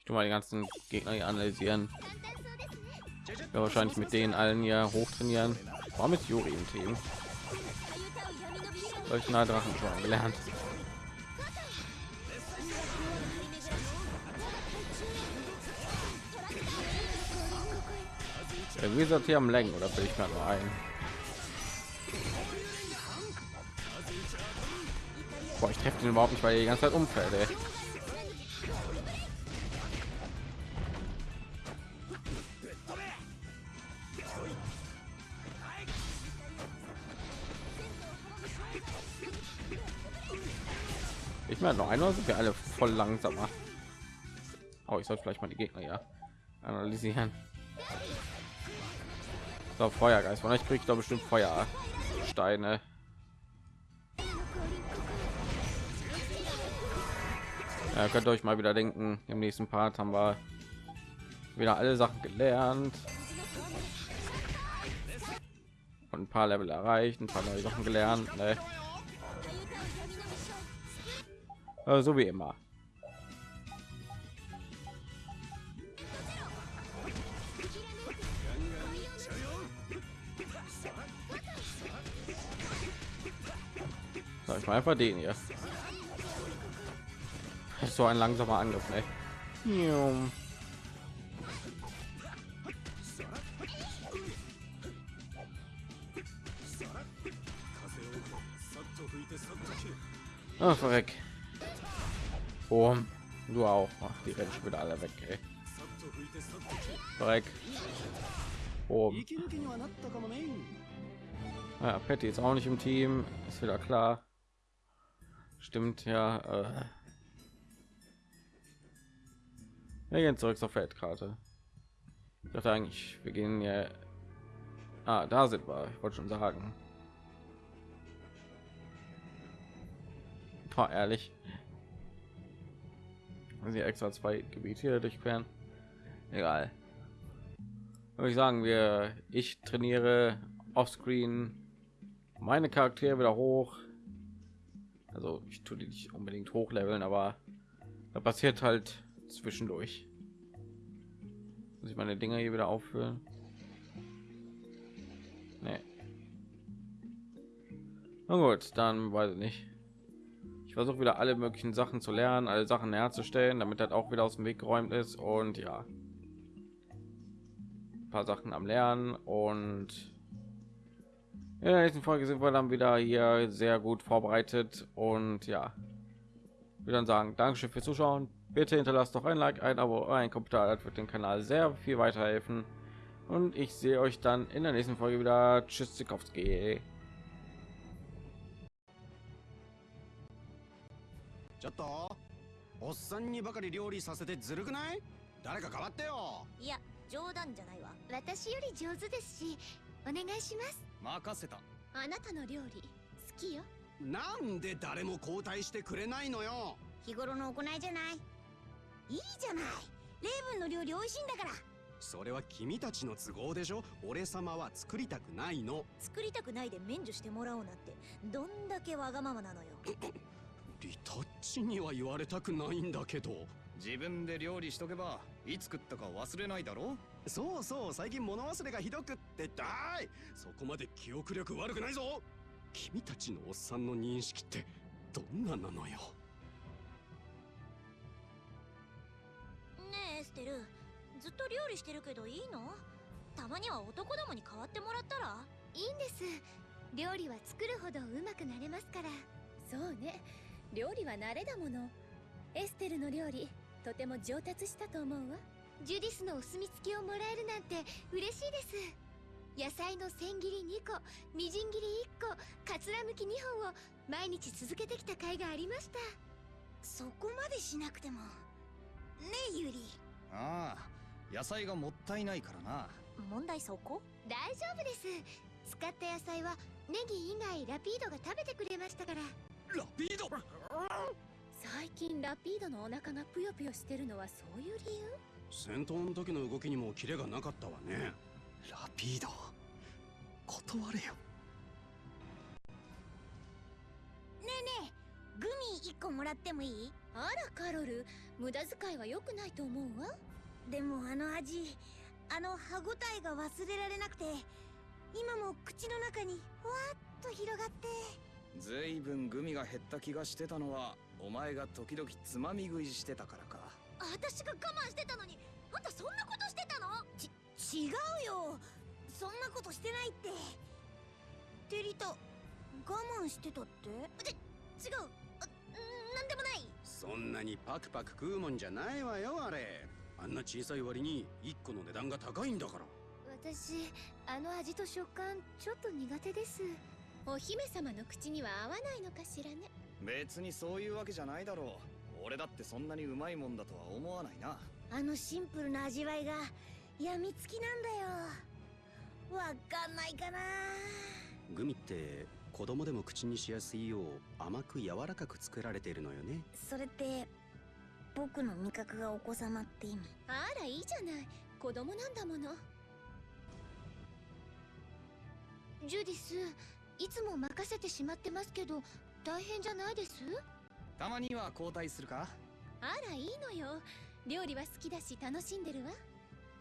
Ich tu mal die ganzen Gegner hier analysieren. 簡単そうですね Ja, wahrscheinlich mit denen allen hier hochtrainieren. Warum ist Juri im Team? かゆたを闇のビル Solch nah Drachen schon gelernt. Der Wizard hier am Lenken oder will ich gerade nur ein? Boah, ich treffe den überhaupt nicht, weil er die ganze Zeit umfällt. Ey. Ich meine, noch einmal sind wir alle voll langsamer. Oh, ich sollte vielleicht mal die Gegner ja analysieren. So, Feuergeist. Von euch kriegt doch bestimmt Feuersteine. Ja, könnt ihr euch mal wieder denken, im nächsten Part haben wir wieder alle Sachen gelernt. Und ein paar Level erreicht, ein paar neue Sachen gelernt. Ne? Äh, so wie immer. So, ich mal einfach den hier so ein langsamer Angriff, ne? Ach, ah, verreck. Oh, du auch. Ach, die rennen schon wieder alle weg, ey. Verreck. Oh. Ah, ja, Patty ist auch nicht im Team, ist wieder klar. Stimmt, ja. Äh. Wir gehen zurück zur Feldkarte. Ich dachte eigentlich, wir gehen ja. Ah, da sind wir. Ich wollte schon sagen. War ehrlich. Sie extra zwei Gebiete durchqueren. Egal. Würde ich sagen, wir ich trainiere offscreen meine Charaktere wieder hoch. Also ich tue die nicht unbedingt hochleveln, aber da passiert halt zwischendurch. Muss ich meine Dinger hier wieder auffüllen? Nee. Na gut, dann weiß ich nicht. Ich versuche wieder alle möglichen Sachen zu lernen, alle Sachen herzustellen, damit das auch wieder aus dem Weg geräumt ist und ja. Ein paar Sachen am Lernen und in der nächsten Folge sind wir dann wieder hier sehr gut vorbereitet und ja, wir dann sagen, Dankeschön fürs Zuschauen. Bitte hinterlasst doch ein Like, ein Abo, ein Kommentar, das wird dem Kanal sehr viel weiterhelfen. Und ich sehe euch dann in der nächsten Folge wieder. Tschüss, Zikowski. ちょっとおっさんにばかり料理させてずるくない誰か変わってよいや冗談じゃないわ私より上手ですしお願いします任せたああなたの料理好きよなんで誰も交代してくれないのよ日頃の行いじゃないいいじゃない。レイブンの料理美味しいんだから。それは君たちの都合でしょ？俺様は作りたくないの。作りたくないで免除してもらおうなんて。どんだけわがままなのよ。リタッチには言われたくないんだけど。自分で料理しとけばいつ食ったか忘れないだろ？そうそう最近物忘れがひどくってだい！そこまで記憶力悪くないぞ！君たちのおっさんの認識ってどんななのよ？ねえエステルずっと料理してるけどいいの？たまには男どもに代わってもらったら？いいんです。料理は作るほどうまくなれますから。そうね。料理は慣れだもの。エステルの料理とても上達したと思うわ。ジュディスのお墨付きをもらえるなんて嬉しいです。野菜の千切り2個みじん切り1個かつらむき2本を毎日続けてきた甲斐がありました。そこまでしなくても。ねえユリああ野菜がもったいないからな。問題そこ？大丈夫です。使った野菜はネギ以外ラピードが食べてくれましたから。ラピード？最近ラピードのお腹がぷよぷよしてるのはそういう理由？戦闘の時の動きにもキレがなかったわね。ラピード？断れよ。ねえねえグミ1個もらってもいい？あらカロル。無駄遣いは良くないと思うわ。でもあの味あの歯ごたえが忘れられなくて今も口の中にふわっと広がって。ずいぶんグミが減った気がしてたのはお前が時々つまみ食いしてたからか。私が我慢してたのにあんたそんなことしてたの？ち違うよ。そんなことしてないって。テリタ我慢してたって？で違う。あなんでもない。そんなにパクパク食うもんじゃないわよあれ。あんな小さい割に1個の値段が高いんだから。私あの味と食感ちょっと苦手です。お姫様の口には合わないのかしらね。別にそういうわけじゃないだろう。俺だってそんなにうまいもんだとは思わないな。あのシンプルな味わいがやみつきなんだよ。わかんないかな。グミって子供でも口にしやすいよう甘く柔らかく作られているのよね。それって僕の味覚がお子様って意味？あらいいじゃない。子供なんだもの。ジュディスいつも任せてしまってますけど大変じゃないです？たまには交代するか？あらいいのよ。料理は好きだし楽しんでるわ。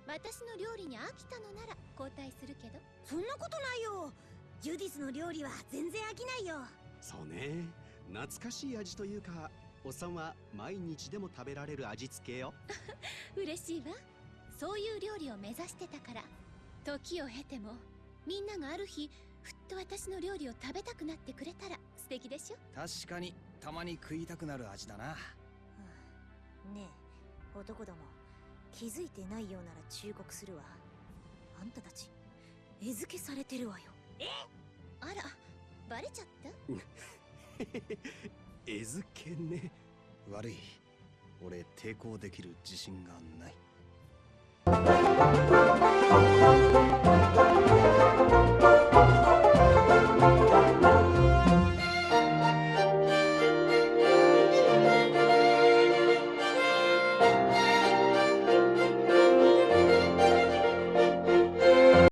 私の料理に飽きたのなら交代するけど。そんなことないよジュディスの料理は全然飽きないよ。そうね。懐かしい味というかおっさんは毎日でも食べられる味付けよ。嬉しいわ。そういう料理を目指してたから時を経てもみんながある日ふっと私の料理を食べたくなってくれたら素敵でしょ？確かにたまに食いたくなる味だな。ねえ男ども気づいてないようなら忠告するわ。あんたたち餌付けされてるわよえあらバレちゃった？餌付けね。悪い。俺抵抗できる自信がない。Thank you.